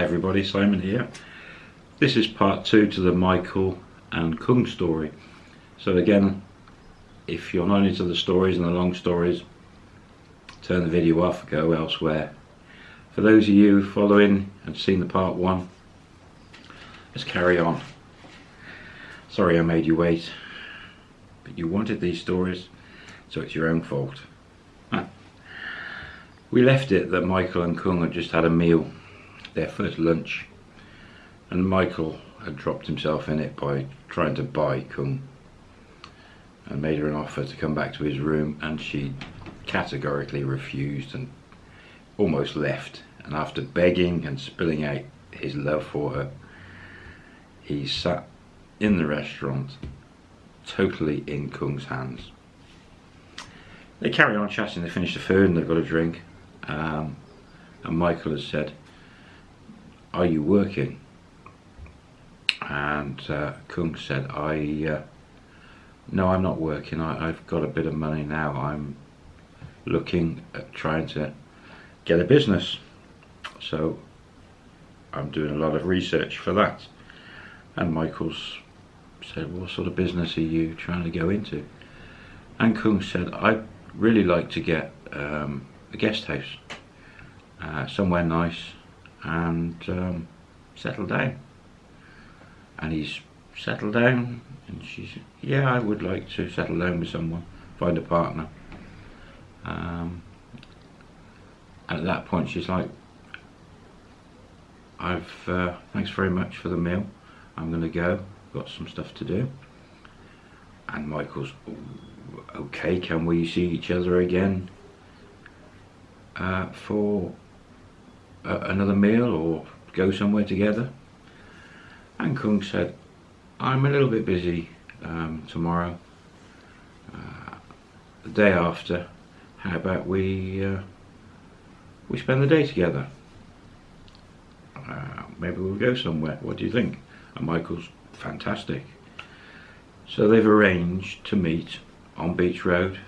Hi everybody, Simon here. This is part two to the Michael and Kung story. So again, if you're not into the stories and the long stories, turn the video off, go elsewhere. For those of you following and seen the part one, let's carry on. Sorry I made you wait, but you wanted these stories, so it's your own fault. We left it that Michael and Kung had just had a meal, their first lunch, and Michael had dropped himself in it by trying to buy Kung and made her an offer to come back to his room and she categorically refused and almost left. And after begging and spilling out his love for her he sat in the restaurant totally in Kung's hands. They carry on chatting, they finish the food and they've got a drink. Um, and Michael has said, are you working? And uh, Kung said, I, uh, no I'm not working, I, I've got a bit of money now, I'm looking at trying to get a business. So I'm doing a lot of research for that. And Michael's said, what sort of business are you trying to go into? And Kung said, I'd really like to get um, a guest house uh, somewhere nice and um, settle down. And he's settled down and she's yeah I would like to settle down with someone find a partner. Um, and at that point she's like I've uh, thanks very much for the meal. I'm gonna go. Got some stuff to do. And Michael's okay can we see each other again? Uh, for another meal or go somewhere together? And Kung said, I'm a little bit busy um, tomorrow. Uh, the day after, how about we uh, we spend the day together? Uh, maybe we'll go somewhere. What do you think? And Michael's fantastic. So they've arranged to meet on Beach Road,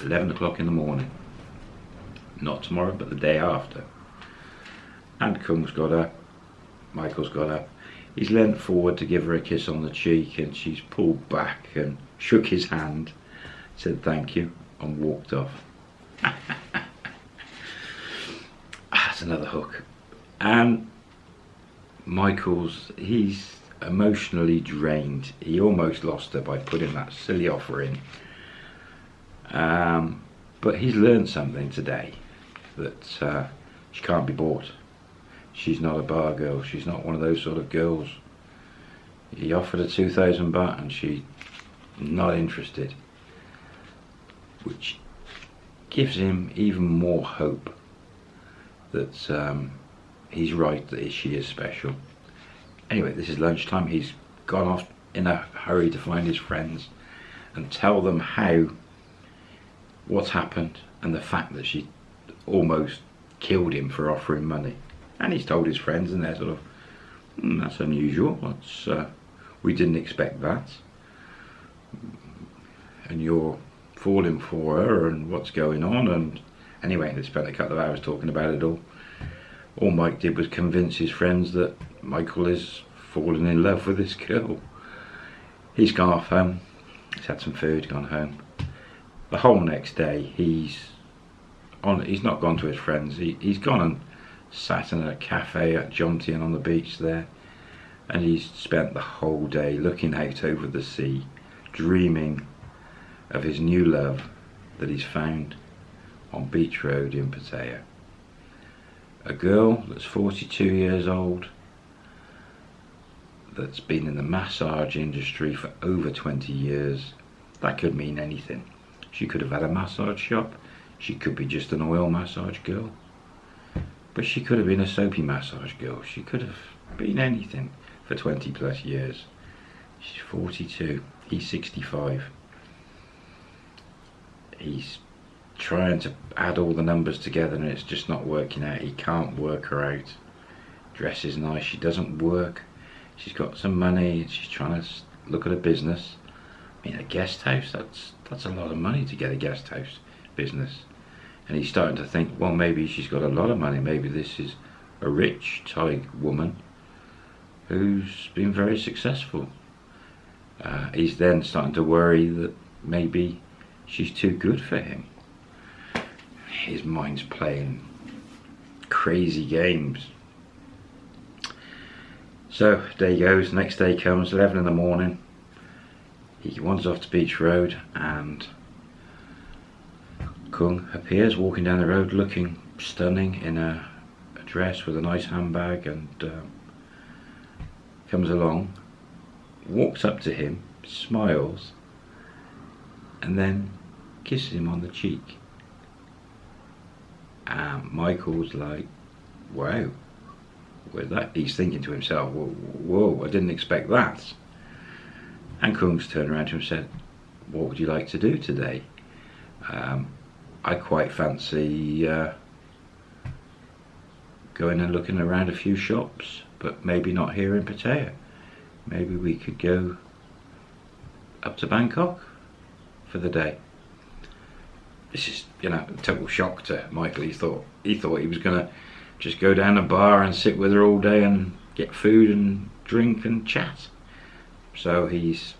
11 o'clock in the morning not tomorrow but the day after and Kung's got up. Michael's got up. He's leant forward to give her a kiss on the cheek and she's pulled back and shook his hand said thank you and walked off. That's another hook. And Michael's he's emotionally drained. He almost lost her by putting that silly offer in. Um, but he's learned something today that uh, she can't be bought. She's not a bar girl. She's not one of those sort of girls. He offered her 2,000 baht and she not interested. Which gives him even more hope that um, he's right that she is special. Anyway, this is lunchtime. He's gone off in a hurry to find his friends and tell them how what's happened and the fact that she almost killed him for offering money. And he's told his friends and they're sort of, mm, that's unusual, that's, uh, we didn't expect that. And you're falling for her and what's going on and anyway, they spent a couple of hours talking about it all. All Mike did was convince his friends that Michael is falling in love with this girl. He's gone off home, he's had some food, gone home. The whole next day he's on he's not gone to his friends he, he's gone and sat in a cafe at Jomtien on the beach there and he's spent the whole day looking out over the sea dreaming of his new love that he's found on Beach Road in Pattaya. A girl that's 42 years old that's been in the massage industry for over 20 years that could mean anything. She could have had a massage shop. She could be just an oil massage girl. But she could have been a soapy massage girl. She could have been anything for 20 plus years. She's 42. He's 65. He's trying to add all the numbers together and it's just not working out. He can't work her out. Dress is nice. She doesn't work. She's got some money. She's trying to look at a business. I mean, a guest house, that's, that's a lot of money to get a guest house business and he's starting to think well maybe she's got a lot of money maybe this is a rich Thai woman who's been very successful. Uh, he's then starting to worry that maybe she's too good for him. His mind's playing crazy games. So day goes, next day comes, 11 in the morning. He wanders off to Beach Road and Kung appears walking down the road looking stunning in a, a dress with a nice handbag and uh, comes along, walks up to him, smiles and then kisses him on the cheek. And Michael's like, wow. With that, he's thinking to himself, whoa, whoa, I didn't expect that. And Kung's turned around to him and said, what would you like to do today? Um, I quite fancy uh, going and looking around a few shops, but maybe not here in Pattaya. Maybe we could go up to Bangkok for the day. This is, you know, a total shock to Michael. He thought he thought he was gonna just go down a bar and sit with her all day and get food and drink and chat. So he's,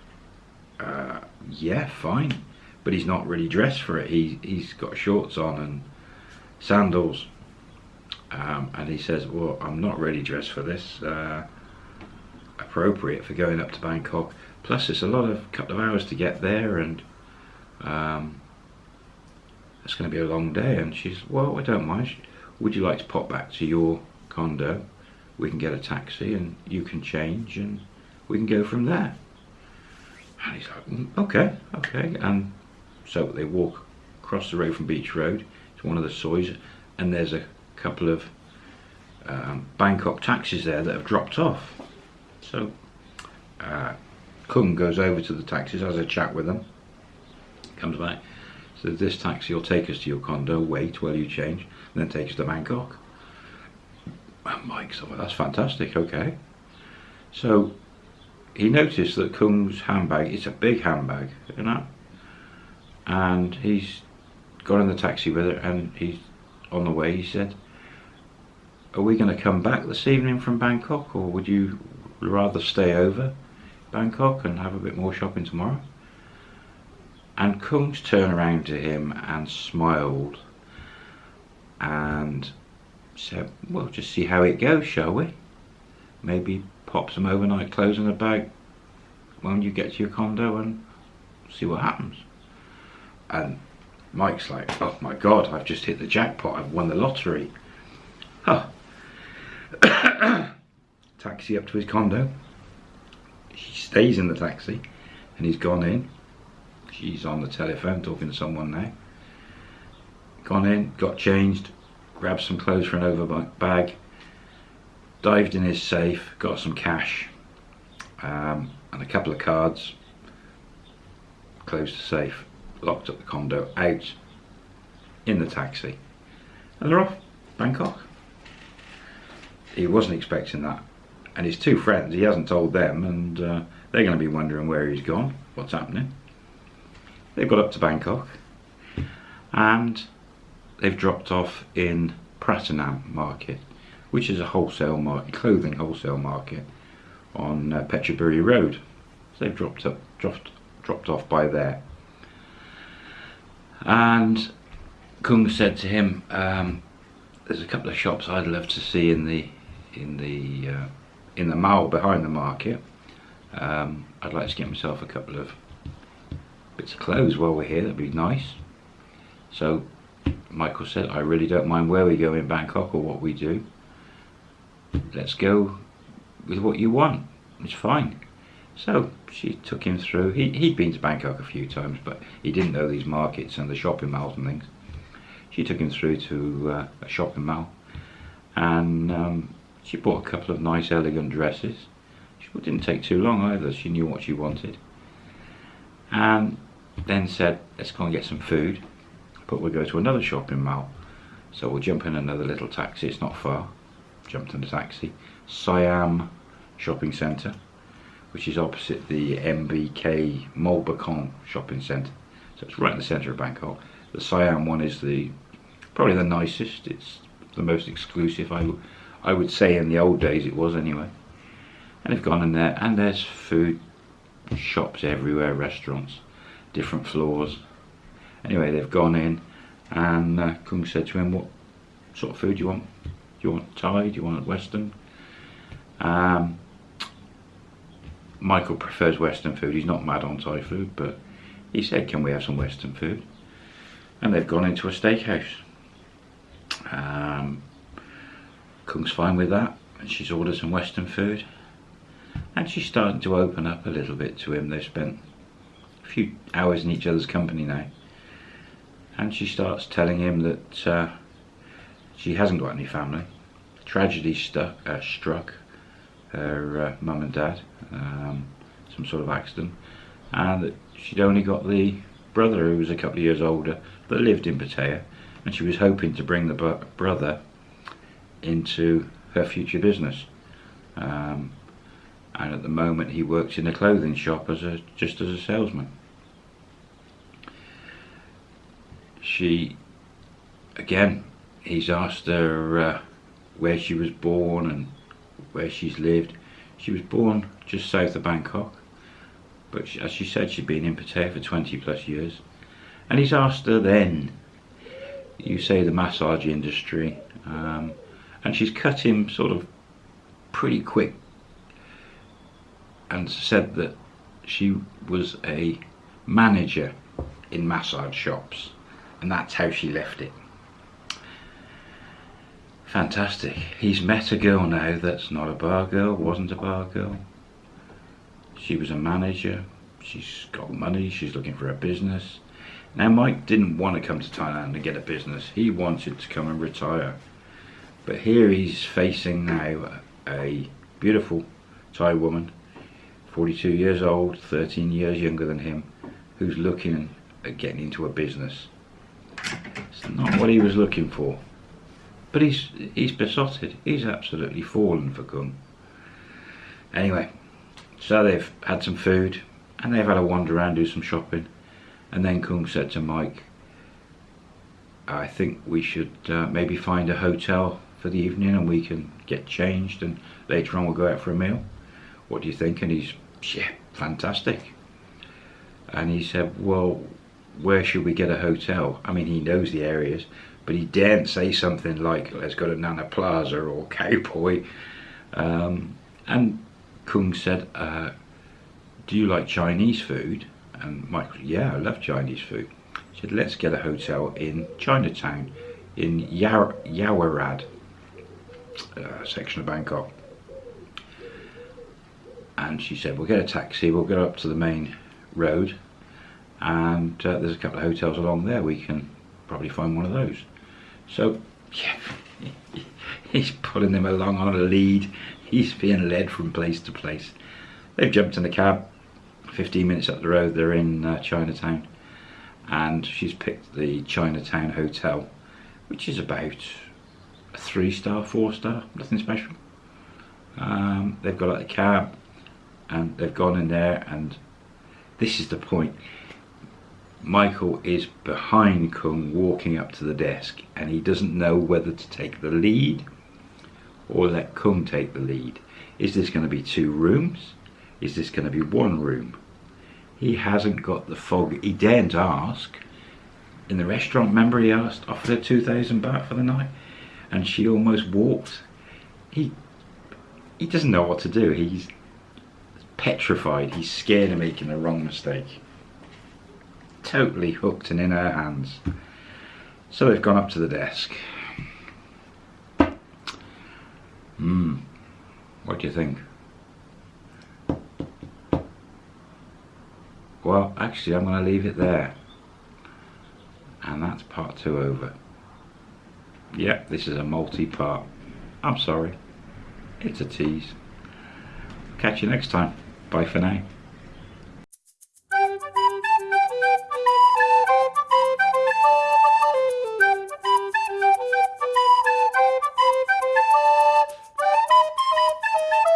uh, yeah, fine, but he's not really dressed for it. He he's got shorts on and sandals, um, and he says, "Well, I'm not really dressed for this. Uh, appropriate for going up to Bangkok. Plus, it's a lot of couple of hours to get there, and um, it's going to be a long day. And she's, well, I don't mind. Would you like to pop back to your condo? We can get a taxi and you can change and we can go from there. And he's like, mm, okay, okay. And so they walk across the road from Beach Road to one of the soys and there's a couple of um, Bangkok taxis there that have dropped off. So uh, Kung goes over to the taxis, has a chat with them comes back. So this taxi will take us to your condo, wait while you change, and then take us to Bangkok. And Mike's like, that's fantastic, okay. So he noticed that Kung's handbag, it's a big handbag, you know, and he's got in the taxi with it and he's on the way, he said, are we going to come back this evening from Bangkok or would you rather stay over Bangkok and have a bit more shopping tomorrow? And Kungs turned around to him and smiled and said, well, just see how it goes, shall we? Maybe pop some overnight clothes in a bag when you get to your condo and see what happens. And Mike's like, oh my God, I've just hit the jackpot. I've won the lottery. Huh. taxi up to his condo. He stays in the taxi and he's gone in She's on the telephone talking to someone now. Gone in, got changed, grabbed some clothes for an overbag bag, dived in his safe, got some cash um, and a couple of cards, closed the safe, locked up the condo, out in the taxi. And they're off, Bangkok. He wasn't expecting that. And his two friends, he hasn't told them, and uh, they're going to be wondering where he's gone, what's happening. They've got up to Bangkok and they've dropped off in Pratunam market which is a wholesale market, clothing wholesale market on uh, Phetchaburi Road. So they've dropped up, dropped, dropped off by there. And Kung said to him, um, "There's a couple of shops I'd love to see in the in the uh, in the mall behind the market. Um, I'd like to get myself a couple of bits of clothes while we're here, that'd be nice. So Michael said, I really don't mind where we go in Bangkok or what we do. Let's go with what you want. It's fine. So she took him through. He, he'd been to Bangkok a few times, but he didn't know these markets and the shopping malls and things. She took him through to uh, a shopping mall and um, she bought a couple of nice elegant dresses. She didn't take too long either. She knew what she wanted. And then said, let's go and get some food, but we'll go to another shopping mall. So we'll jump in another little taxi, it's not far. Jumped in the taxi. Siam Shopping Centre, which is opposite the MBK Molbakong Shopping Centre. So it's right in the centre of Bangkok. The Siam one is the probably the nicest, it's the most exclusive I, I would say in the old days it was anyway. And they've gone in there and there's food shops everywhere, restaurants, different floors. Anyway, they've gone in and uh, Kung said to him, what sort of food do you want? Do you want Thai? Do you want Western? Um, Michael prefers Western food. He's not mad on Thai food, but he said, can we have some Western food? And they've gone into a steakhouse. Um, Kung's fine with that. And she's ordered some Western food. And she's starting to open up a little bit to him. They've spent a few hours in each other's company now. And she starts telling him that uh, she hasn't got any family. Tragedy uh, struck her uh, mum and dad, um, some sort of accident, and that she'd only got the brother who was a couple of years older that lived in Pattaya, and she was hoping to bring the brother into her future business. Um, and at the moment he works in a clothing shop as a just as a salesman. She, again, he's asked her uh, where she was born and where she's lived. She was born just south of Bangkok, but she, as she said, she'd been in Pattaya for 20 plus years. And he's asked her then, you say the massage industry, um, and she's cut him sort of pretty quick and said that she was a manager in massage shops and that's how she left it fantastic. He's met a girl now that's not a bar girl wasn't a bar girl. She was a manager. She's got money. She's looking for a business. Now Mike didn't want to come to Thailand and get a business. He wanted to come and retire. But here he's facing now a beautiful Thai woman 42 years old 13 years younger than him who's looking at getting into a business. It's not what he was looking for but he's he's besotted. He's absolutely fallen for Kung anyway so they've had some food and they've had a wander around do some shopping. And then Kung said to Mike I think we should uh, maybe find a hotel for the evening and we can get changed and later on we'll go out for a meal. What do you think? And he's yeah fantastic. And he said well where should we get a hotel? I mean he knows the areas but he daren't say something like let's go to Nana Plaza or Cowboy um, and Kung said uh, do you like Chinese food? And Michael yeah I love Chinese food. He said let's get a hotel in Chinatown in Yaowarat uh, section of Bangkok. And she said we'll get a taxi we'll go up to the main road and uh, there's a couple of hotels along there we can probably find one of those so yeah he's pulling them along on a lead. He's being led from place to place. They've jumped in the cab. 15 minutes up the road they're in uh, Chinatown. And she's picked the Chinatown Hotel which is about a three star four star nothing special. Um, they've got out the cab and they've gone in there and this is the point Michael is behind Kung walking up to the desk and he doesn't know whether to take the lead or let Kung take the lead. Is this going to be two rooms? Is this going to be one room? He hasn't got the fog. He daren't ask. In the restaurant remember he asked offered her 2000 baht for the night? And she almost walked. He he doesn't know what to do. He's petrified. He's scared of making the wrong mistake. Totally hooked and in her hands. So they've gone up to the desk. Hmm. What do you think? Well, actually, I'm going to leave it there. And that's part two over. Yep, this is a multi-part. I'm sorry. It's a tease. Catch you next time. Bye for now.